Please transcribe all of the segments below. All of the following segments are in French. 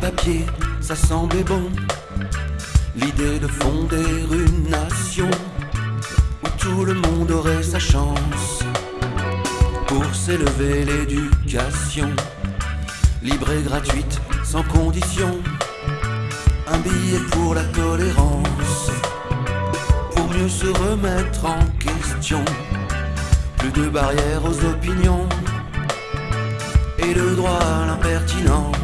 papier, ça semblait bon. L'idée de fonder une nation où tout le monde aurait sa chance pour s'élever l'éducation libre et gratuite, sans condition. Un billet pour la tolérance, pour mieux se remettre en question. Plus de barrières aux opinions et le droit à l'impertinence.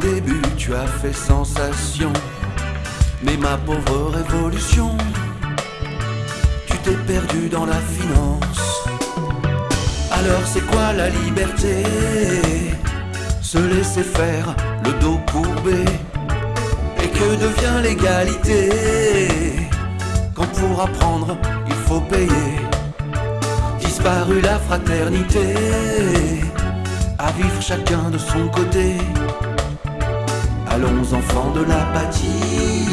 Au début, tu as fait sensation, mais ma pauvre révolution, tu t'es perdu dans la finance. Alors c'est quoi la liberté? Se laisser faire, le dos courbé. Et que devient l'égalité? Quand pour apprendre, il faut payer. Disparu la fraternité, à vivre chacun de son côté. Allons enfants de l'apathie,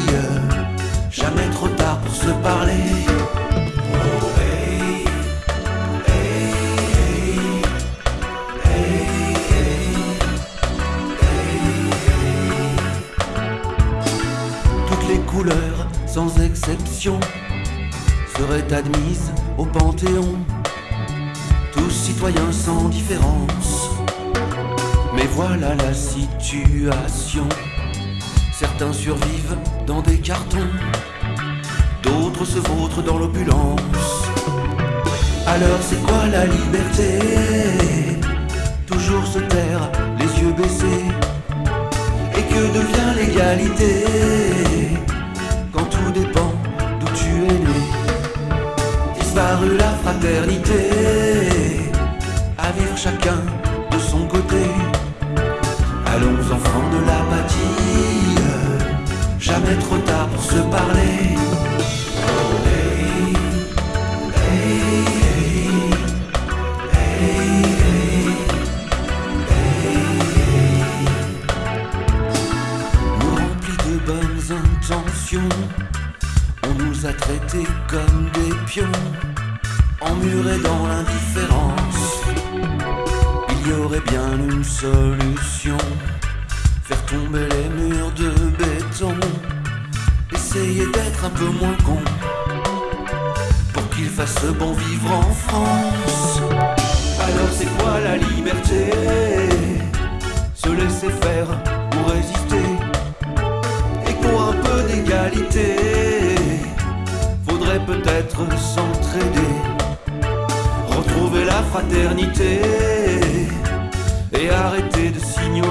jamais trop tard pour se parler. Toutes les couleurs, sans exception, seraient admises au Panthéon. Tous citoyens sans différence. Mais voilà la situation. Certains survivent dans des cartons, d'autres se vautrent dans l'opulence. Alors c'est quoi la liberté? Toujours se taire, les yeux baissés. Et que devient l'égalité Quand tout dépend d'où tu es né? Disparu la fraternité, à vivre chacun jamais trop tard pour se parler. Remplis de bonnes intentions. On nous a traités comme des pions, emmurés dans l'indifférence. Il y aurait bien une solution, faire tomber les murs de béton, essayer d'être un peu moins con, pour qu'il fasse bon vivre en France. Alors c'est quoi la liberté? Se laisser faire ou résister? Et pour un peu d'égalité. Faudrait peut-être s'entraider Retrouver la fraternité Et arrêter de s'ignorer